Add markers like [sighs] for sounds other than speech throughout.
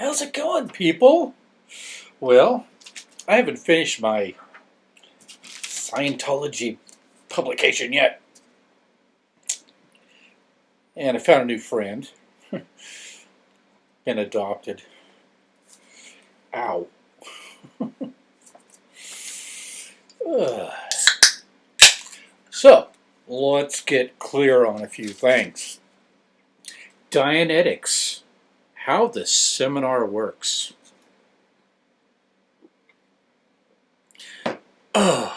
How's it going, people? Well, I haven't finished my Scientology publication yet. And I found a new friend. [laughs] Been adopted. Ow. [laughs] So, let's get clear on a few things. Dianetics. How the seminar works. [sighs]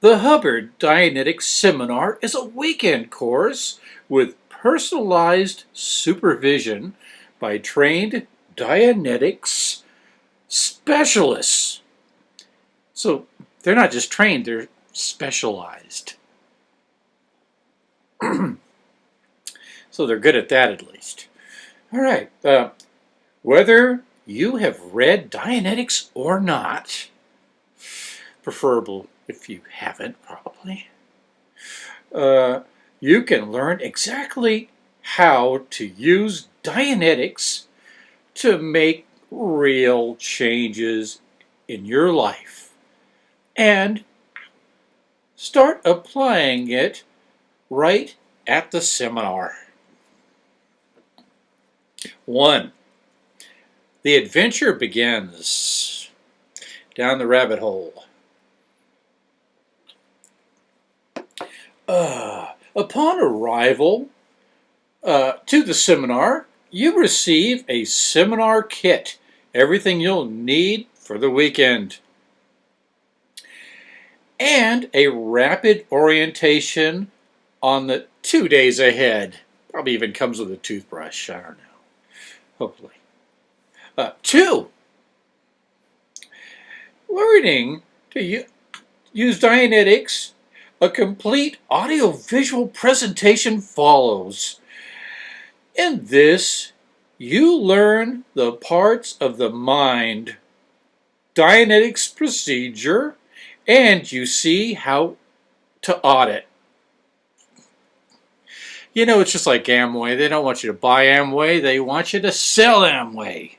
The Hubbard Dianetics Seminar is a weekend course with personalized supervision by trained Dianetics specialists. So they're not just trained, they're specialized. [clears throat] so they're good at that at least. All right. Uh, whether you have read Dianetics or not, preferable if you haven't probably, uh, you can learn exactly how to use Dianetics to make real changes in your life and start applying it right at the seminar. One, the adventure begins down the rabbit hole. Uh, upon arrival uh, to the seminar, you receive a seminar kit, everything you'll need for the weekend, and a rapid orientation on the two days ahead. Probably even comes with a toothbrush, I don't know, hopefully. Uh, two, learning to use Dianetics, a complete audio-visual presentation follows. In this, you learn the parts of the mind, Dianetics procedure, and you see how to audit. You know, it's just like Amway. They don't want you to buy Amway. They want you to sell Amway.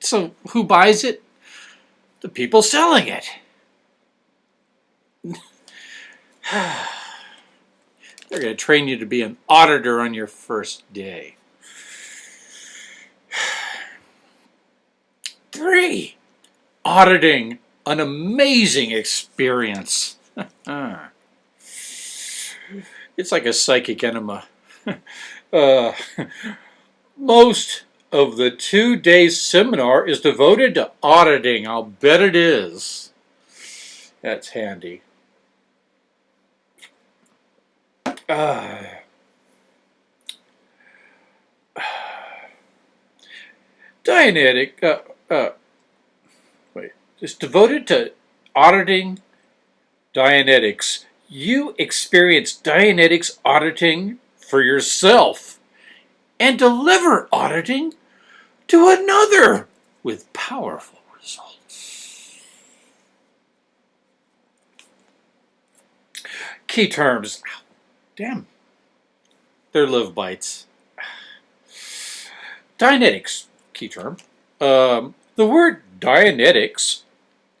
So who buys it? The people selling it. [sighs] They're going to train you to be an auditor on your first day. [sighs] Three, auditing, an amazing experience. [laughs] it's like a psychic enema. [laughs] uh, most of the two days seminar is devoted to auditing. I'll bet it is. That's handy. Uh, [sighs] Dianetic, uh, uh, wait, it's devoted to auditing Dianetics. You experience Dianetics auditing for yourself and deliver auditing to another with powerful results. Key terms. Damn. They're live bites. Dianetics, key term. Um, the word Dianetics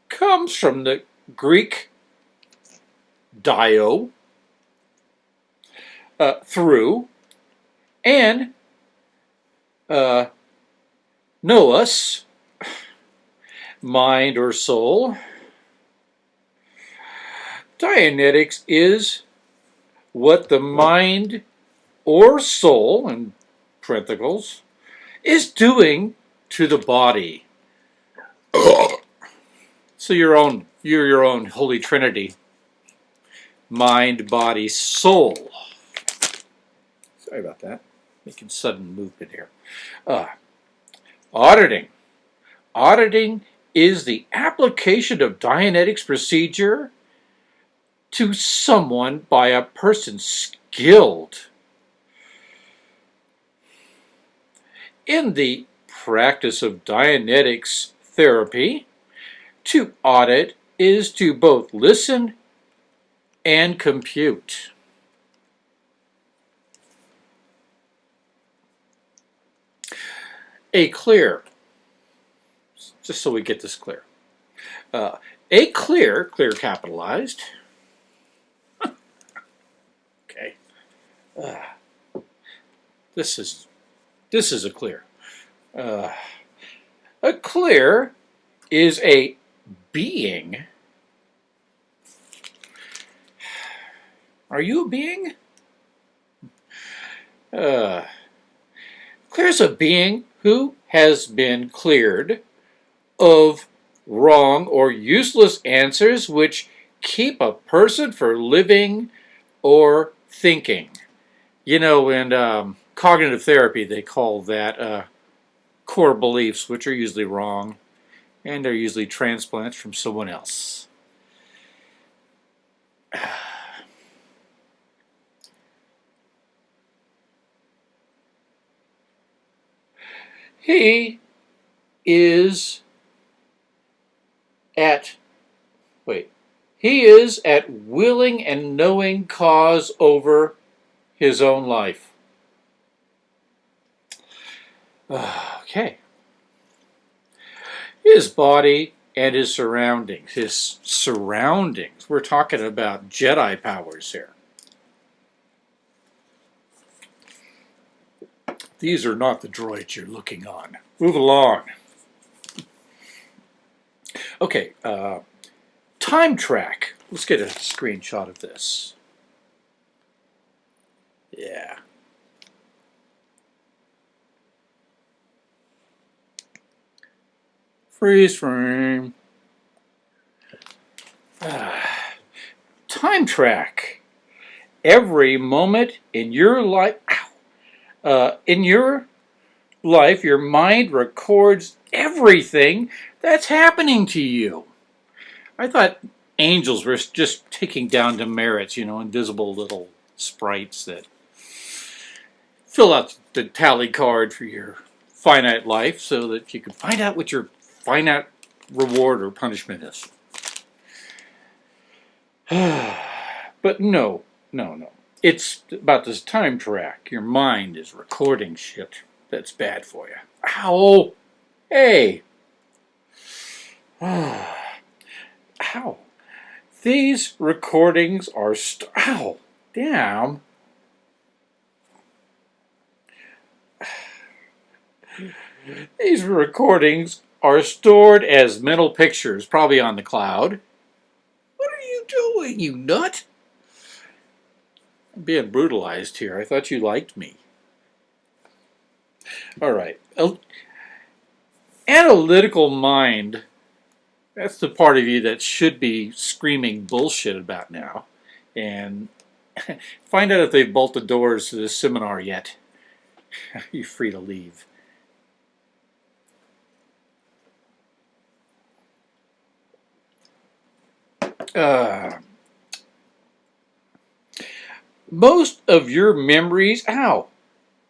comes from the Greek dio, uh, through, and uh, nous, mind or soul. Dianetics is what the mind or soul, in parentheses, is doing to the body. [coughs] so your own, you're your own Holy Trinity. Mind, body, soul. Sorry about that. Making sudden movement here. Uh, Auditing. Auditing is the application of Dianetics procedure to someone by a person skilled in the practice of Dianetics therapy. To audit is to both listen and compute. a clear, just so we get this clear, uh, a clear, clear capitalized, [laughs] okay, uh, this is, this is a clear. Uh, a clear is a being. Are you a being? Uh, clear's a being who has been cleared of wrong or useless answers which keep a person from living or thinking. You know, in um, cognitive therapy, they call that uh, core beliefs, which are usually wrong, and they're usually transplants from someone else. He is at, wait, he is at willing and knowing cause over his own life. Okay. His body and his surroundings. His surroundings. We're talking about Jedi powers here. These are not the droids you're looking on. Move along. Okay, uh, time track. Let's get a screenshot of this. Yeah. Freeze frame. Ah. Time track. Every moment in your life, uh, in your life, your mind records everything that's happening to you. I thought angels were just taking down demerits, you know, invisible little sprites that fill out the tally card for your finite life so that you can find out what your finite reward or punishment is. [sighs] but no, no, no. It's about this time track. Your mind is recording shit that's bad for you. Ow! Hey! [sighs] Ow! These recordings are st- Ow! Damn! [sighs] These recordings are stored as mental pictures, probably on the cloud. What are you doing, you nut? Being brutalized here. I thought you liked me. All right. Analytical mind, that's the part of you that should be screaming bullshit about now. And [laughs] find out if they've bolted the doors to the seminar yet. [laughs] You're free to leave. Uh, most of your memories, ow,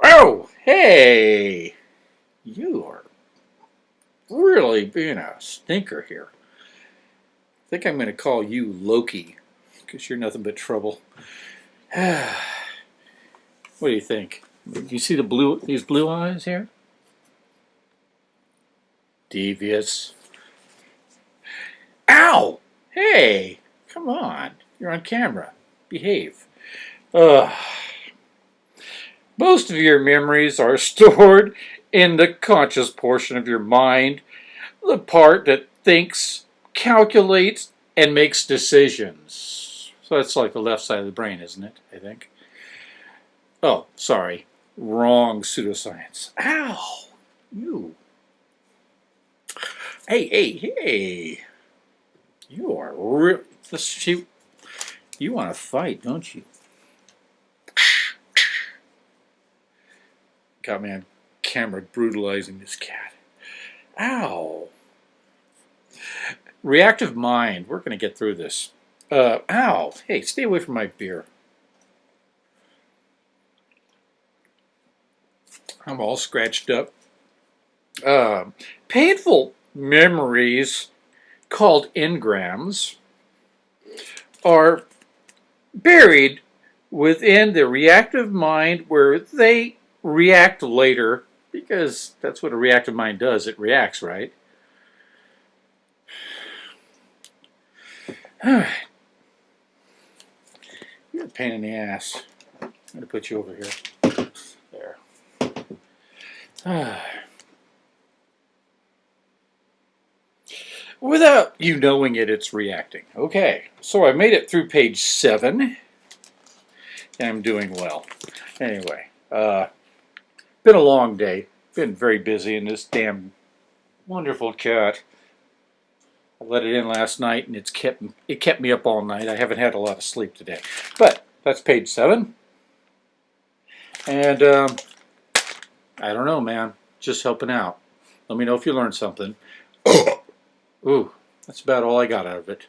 oh, hey, you are really being a stinker here. I think I'm going to call you Loki, because you're nothing but trouble. [sighs] what do you think? You see the blue, these blue eyes here? Devious. Ow! Hey, come on. You're on camera. Behave. Most of your memories are [laughs] stored in the conscious portion of your mind, the part that thinks, calculates, and makes decisions. So that's like the left side of the brain, isn't it? I think. Oh, sorry. Wrong pseudoscience. Ow! You. Hey, hey, hey. You are real. You want to fight, don't you? Got me on camera brutalizing this cat. Ow. Reactive mind. We're going to get through this. Uh, ow. Hey, stay away from my beer. I'm all scratched up. Uh, painful memories called engrams are buried within the reactive mind where they react later Because that's what a reactive mind does. It reacts, right? Alright. You're a pain in the ass. I'm going to put you over here. There. Ah. [sighs] Without you knowing it, it's reacting. Okay, so I made it through page 7. And I'm doing well. Anyway, uh, been a long day. Been very busy in this damn wonderful cat. I let it in last night and it's kept it kept me up all night. I haven't had a lot of sleep today. But that's page 7. And um, I don't know, man. Just helping out. Let me know if you learned something. [coughs] Ooh, that's about all I got out of it.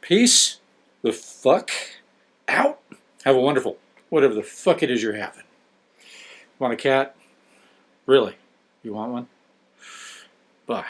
Peace the fuck out. Have a wonderful, whatever the fuck it is you're having. Want a cat? Really? You want one? Bye.